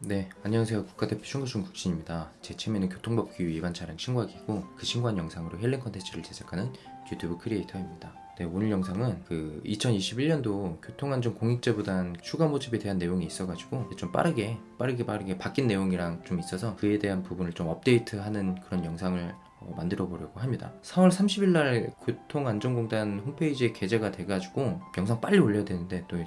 네, 안녕하세요. 국가대표 신고중 국진입니다. 제 취미는 교통법규 위반 차량 신고하기고 그 신고한 영상으로 힐링 컨텐츠를 제작하는 유튜브 크리에이터입니다. 네, 오늘 영상은 그 2021년도 교통안전 공익제보단 추가 모집에 대한 내용이 있어가지고 좀 빠르게 빠르게 빠르게 바뀐 내용이랑 좀 있어서 그에 대한 부분을 좀 업데이트하는 그런 영상을 어, 만들어 보려고 합니다. 4월 30일 날 교통안전공단 홈페이지에 게재가 돼가지고 영상 빨리 올려야 되는데 또이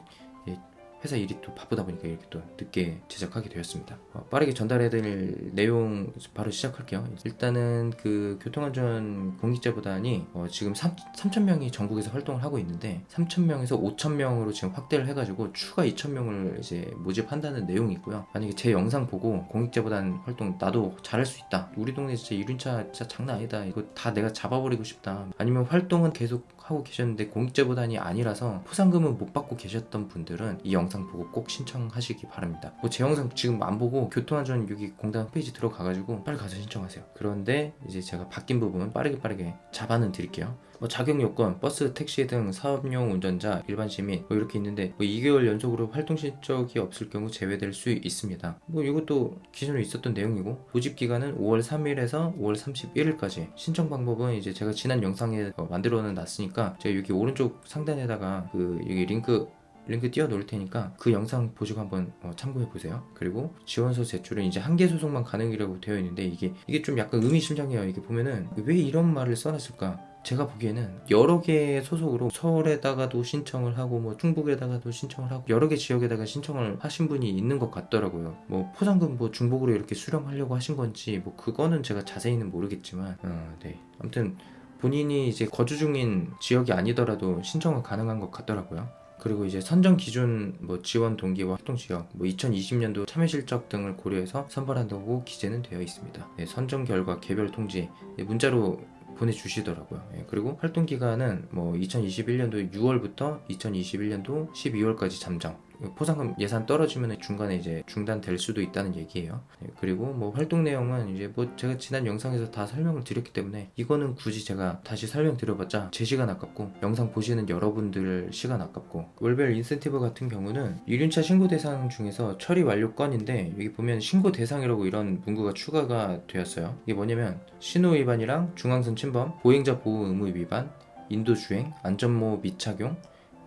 회사 일이 또 바쁘다 보니까 이렇게 또 늦게 제작하게 되었습니다. 어, 빠르게 전달해드릴 내용 바로 시작할게요. 일단은 그 교통안전 공익제보단이 어, 지금 3, 3,000명이 전국에서 활동을 하고 있는데 3,000명에서 5,000명으로 지금 확대를 해가지고 추가 2,000명을 이제 모집한다는 내용이 있고요. 만약에 제 영상 보고 공익제보단 활동 나도 잘할 수 있다. 우리 동네 진짜 이륜차 진짜 장난 아니다. 이거 다 내가 잡아버리고 싶다. 아니면 활동은 계속 하고 계셨는데 공익제보단이 아니라서 포상금은 못 받고 계셨던 분들은 이 영상 보고 꼭 신청하시기 바랍니다. 뭐 제 영상 지금 안 보고 교통안전 여기 공단 홈페이지 들어가가지고 빨리 가서 신청하세요. 그런데 이제 제가 바뀐 부분 빠르게 빠르게 잡아는 드릴게요. 뭐 자격 요건, 버스, 택시 등 사업용 운전자, 일반 시민 뭐 이렇게 있는데 뭐 2개월 연속으로 활동 실적이 없을 경우 제외될 수 있습니다. 뭐 이것도 기존에 있었던 내용이고 모집 기간은 5월 3일에서 5월 31일까지 신청 방법은 이제 제가 지난 영상에 어, 만들어는 놨으니까 제가 여기 오른쪽 상단에다가 그 여기 링크 링크 띄워 놓을 테니까 그 영상 보시고 한번 어, 참고해 보세요. 그리고 지원서 제출은 이제 한 개 소속만 가능이라고 되어 있는데 이게 이게 좀 약간 의미심장해요. 이게 보면은 왜 이런 말을 써놨을까? 제가 보기에는 여러 개의 소속으로 서울에다가도 신청을 하고 뭐 충북에다가도 신청을 하고 여러 개 지역에다가 신청을 하신 분이 있는 것 같더라고요. 뭐 포상금 뭐 중복으로 이렇게 수령하려고 하신 건지 뭐 그거는 제가 자세히는 모르겠지만 어, 네 아무튼 본인이 이제 거주 중인 지역이 아니더라도 신청은 가능한 것 같더라고요. 그리고 이제 선정 기준 뭐 지원 동기와 활동 지역 뭐 2020년도 참여 실적 등을 고려해서 선발한다고 기재는 되어 있습니다. 네, 선정 결과 개별 통지 네, 문자로 보내주시더라고요. 예, 그리고 활동 기간은 뭐 2021년도 6월부터 2021년도 12월까지 잠정. 포상금 예산 떨어지면 중간에 이제 중단될 수도 있다는 얘기예요. 예, 그리고 뭐 활동 내용은 이제 뭐 제가 지난 영상에서 다 설명을 드렸기 때문에 이거는 굳이 제가 다시 설명드려봤자 제 시간 아깝고 영상 보시는 여러분들 시간 아깝고 월별 인센티브 같은 경우는 이륜차 신고 대상 중에서 처리 완료 건인데 여기 보면 신고 대상이라고 이런 문구가 추가가 되었어요. 이게 뭐냐면 신호 위반이랑 중앙선 침범, 보행자 보호 의무 위반, 인도 주행, 안전모 미착용,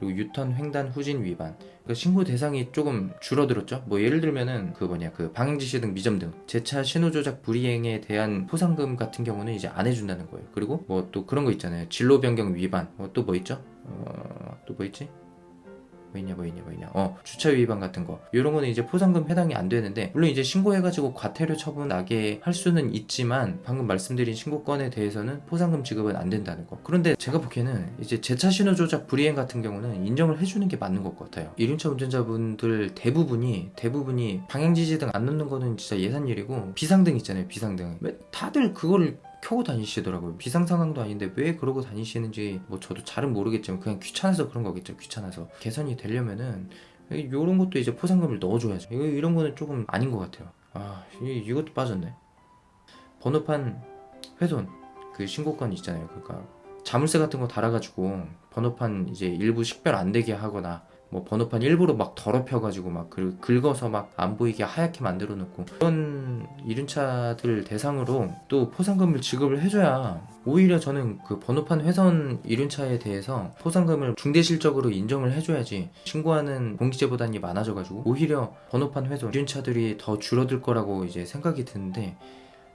그리고 유턴 횡단 후진 위반. 그 신고 대상이 조금 줄어들었죠? 뭐 예를 들면은 그 뭐냐 그 방행지시 등 미점 등. 제차 신호 조작 불이행에 대한 포상금 같은 경우는 이제 안 해준다는 거예요. 그리고 뭐 또 그런 거 있잖아요. 진로 변경 위반. 뭐 또뭐 있죠? 어, 또 뭐 있지 뭐 있냐 뭐 있냐 뭐 있냐. 어 주차 위반 같은 거. 이런 거는 이제 포상금 해당이 안 되는데 물론 이제 신고해가지고 과태료 처분 나게 할 수는 있지만 방금 말씀드린 신고건에 대해서는 포상금 지급은 안 된다는 거. 그런데 제가 보기에는 이제 제차 신호 조작 불이행 같은 경우는 인정을 해주는 게 맞는 것 같아요. 이륜차 운전자분들 대부분이 대부분이 방향지시 등안 넣는 거는 진짜 예산일이고 비상등 있잖아요 비상등. 왜 다들 그거를 켜고 다니시더라고요. 비상 상황도 아닌데 왜 그러고 다니시는지 뭐 저도 잘은 모르겠지만 그냥 귀찮아서 그런 거겠죠. 귀찮아서. 개선이 되려면은 이런 것도 이제 포상금을 넣어줘야죠. 이런 거는 조금 아닌 것 같아요. 아 이, 이것도 빠졌네. 번호판 훼손. 그 신고건 있잖아요. 그러니까 자물쇠 같은 거 달아가지고 번호판 이제 일부 식별 안 되게 하거나 뭐 번호판 일부러 막 더럽혀가지고 막 긁- 긁어서 막 안 보이게 하얗게 만들어 놓고 그런 이륜차들 대상으로 또 포상금을 지급을 해줘야 오히려 저는 그 번호판 훼손 이륜차에 대해서 포상금을 중대실적으로 인정을 해줘야지 신고하는 공기제보단이 많아져가지고 오히려 번호판 훼손 이륜차들이 더 줄어들 거라고 이제 생각이 드는데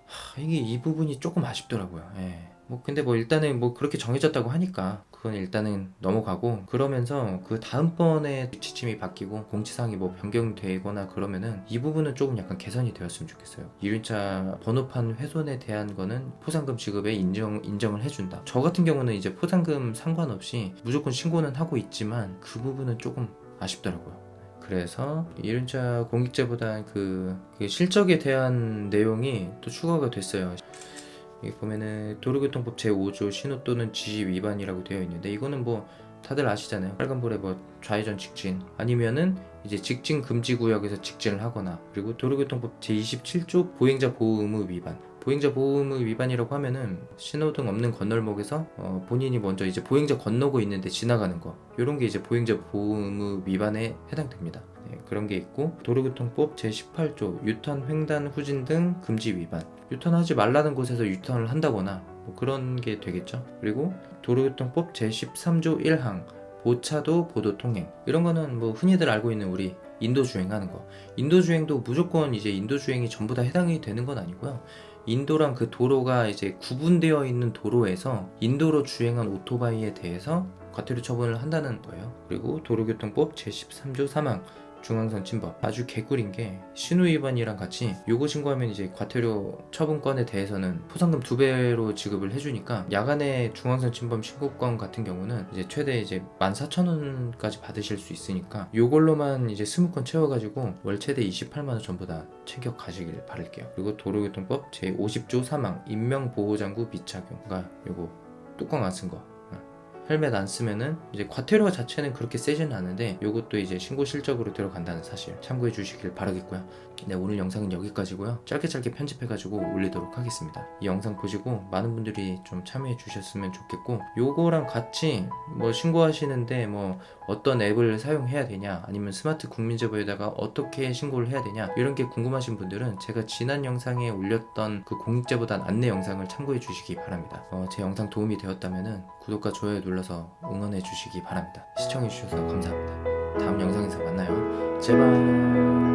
하, 이게 이 부분이 조금 아쉽더라고요. 예. 뭐 근데 뭐 일단은 뭐 그렇게 정해졌다고 하니까 그건 일단은 넘어가고 그러면서 그 다음번에 지침이 바뀌고 공지사항이 뭐 변경되거나 그러면은 이 부분은 조금 약간 개선이 되었으면 좋겠어요. 이륜차 번호판 훼손에 대한 거는 포상금 지급에 인정 인정을 해준다. 저 같은 경우는 이제 포상금 상관없이 무조건 신고는 하고 있지만 그 부분은 조금 아쉽더라고요. 그래서 이륜차 공익제보다 그, 그 실적에 대한 내용이 또 추가가 됐어요. 여기 보면은 도로교통법 제5조 신호 또는 지시 위반이라고 되어 있는데 이거는 뭐 다들 아시잖아요. 빨간불에 뭐 좌회전 직진 아니면은 이제 직진 금지 구역에서 직진을 하거나 그리고 도로교통법 제27조 보행자 보호 의무 위반 보행자 보호 의무 위반이라고 하면은 신호등 없는 건널목에서 어, 본인이 먼저 이제 보행자 건너고 있는데 지나가는 거. 이런 게 이제 보행자 보호 의무 위반에 해당됩니다. 네, 그런 게 있고 도로교통법 제18조 유턴 횡단 후진 등 금지 위반. 유턴하지 말라는 곳에서 유턴을 한다거나 뭐 그런 게 되겠죠. 그리고 도로교통법 제13조 1항 보차도 보도 통행. 이런 거는 뭐 흔히들 알고 있는 우리 인도 주행 하는 거. 인도 주행도 무조건 이제 인도 주행이 전부 다 해당이 되는 건 아니고요 인도랑 그 도로가 이제 구분되어 있는 도로에서 인도로 주행한 오토바이에 대해서 과태료 처분을 한다는 거예요. 그리고 도로교통법 제13조 3항 중앙선 침범 아주 개꿀인 게 신호 위반이랑 같이 요거 신고하면 이제 과태료 처분건에 대해서는 포상금 두 배로 지급을 해주니까 야간에 중앙선 침범 신고건 같은 경우는 이제 최대 이제 14,000원까지 받으실 수 있으니까 요걸로만 이제 20건 채워가지고 월 최대 28만원 전부 다 챙겨 가시길 바랄게요. 그리고 도로교통법 제50조 3항 인명보호장구 미착용 그러니까 요거 뚜껑 안 쓴 거 헬멧 안 쓰면은 이제 과태료 자체는 그렇게 세지는 않은데 요것도 이제 신고 실적으로 들어간다는 사실 참고해 주시길 바라겠고요. 네 오늘 영상은 여기까지고요. 짧게 짧게 편집해가지고 올리도록 하겠습니다. 이 영상 보시고 많은 분들이 좀 참여해 주셨으면 좋겠고 요거랑 같이 뭐 신고하시는데 뭐 어떤 앱을 사용해야 되냐 아니면 스마트 국민제보에다가 어떻게 신고를 해야 되냐 이런 게 궁금하신 분들은 제가 지난 영상에 올렸던 그 공익제보단 안내 영상을 참고해 주시기 바랍니다. 어, 제 영상 도움이 되었다면은 구독과 좋아요 눌러서 응원해 주시기 바랍니다. 시청해 주셔서 감사합니다. 다음 영상에서 만나요. 제발.